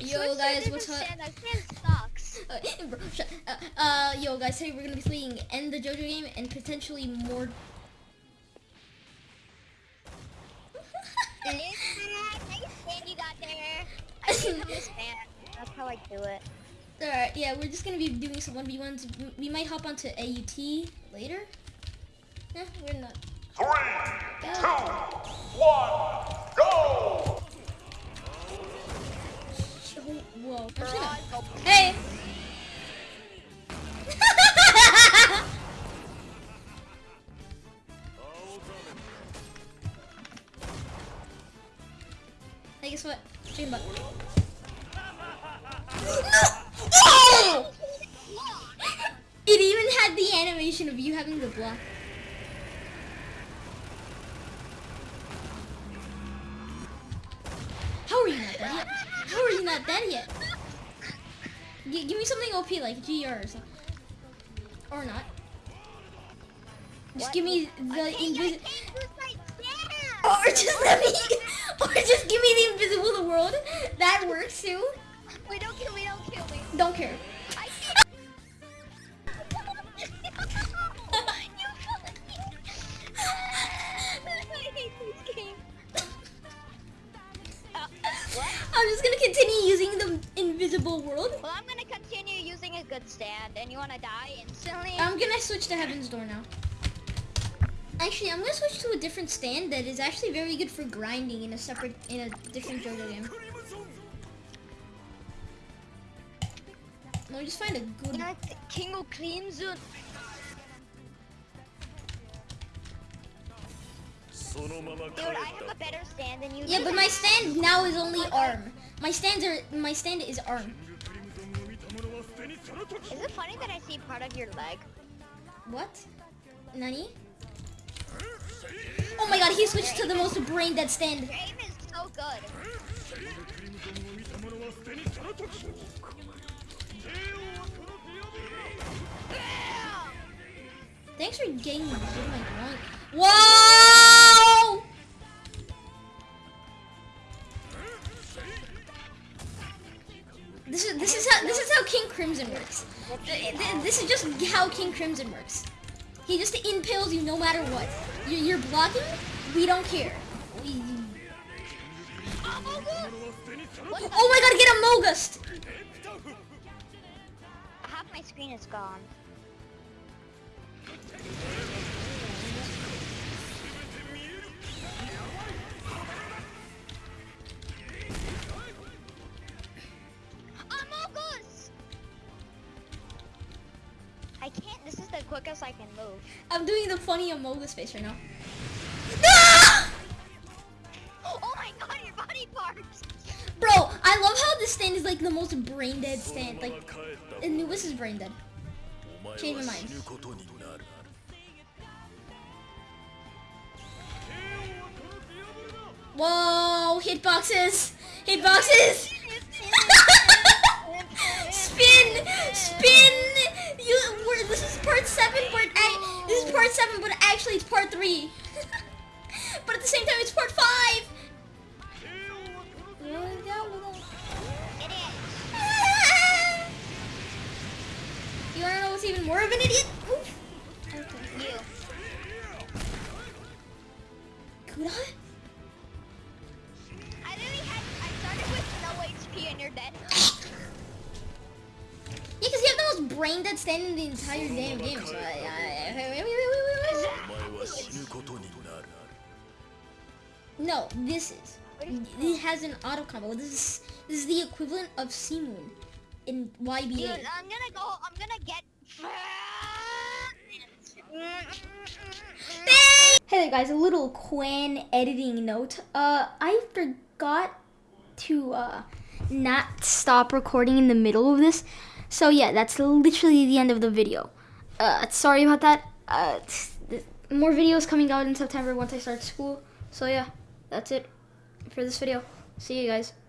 Yo guys, what's up? That stand sucks. Uh, uh, uh, yo guys, today we're gonna be playing End the JoJo game and potentially more. Nice stand you got there. I become a stand. That's how I do it. Alright, yeah, we're just gonna be doing some 1v1s. We might hop onto AUT later. Eh, we're not. Three, two, one, guess what? Chicken butt. No! It even had the animation of you having the block. How are you not dead yet? How are you not dead yet? G- give me something OP like GR or something. Or not. Just What? give me the can't, invisible. can't use my stand. Or just let me. Or just give me the invisible world. That works too. Wait, don't kill me, don't kill me. Don't care. I can't. I hate this game. What? I'm just gonna continue using the invisible world. Well, I'm gonna continue using a good stand, and you wanna die instantly? I'm gonna switch to Heaven's Door now. Actually, I'm gonna switch to a different stand that is actually very good for grinding in a separate, in a different JoJo game. Let me just find a good. It's King of Crimson. Dude, I have a better stand than you. Yeah, but my stand now is only arm. My stands are, my stand is arm. Is it funny that I see part of your leg? What? Nani? Oh my god, he switched to the most brain dead stand. Aim is so good. Thanks for getting me my. Whoa! This is this is how this is how King Crimson works. Th- th- This is just how King Crimson works. He just impales you no matter what. You- You're blocking. We don't care. We- Oh my god, get a Mogust! Half my screen is gone. Is I can move. I'm doing the funny Amogus face right now. Oh my god, your body parts! Bro, I love how this stand is like the most brain dead stand. Like, Anubis is brain dead. Change my mind. Whoa, hitboxes! Hitboxes! spin! Spin! You, we're, this is part 7, but I, this is part 7, but actually it's part 3. but at the same time, it's part 5! You wanna know what's even more of an idiot? Oof. You. Kuda? I literally had. I started with no HP and you're dead. Yeah, because you have the most brain dead stand in the entire damn game. So I, I, wait, wait, No, this is. It has an auto combo. This is this is the equivalent of C-Moon in Dude, YBA. I'm gonna go. I'm gonna get. Hey there guys, a little Quan editing note. Uh, I forgot to uh, not stop recording in the middle of this. So yeah, that's literally the end of the video. Uh, sorry about that. Uh, th- more videos coming out in September once I start school. So yeah, that's it for this video. See you guys.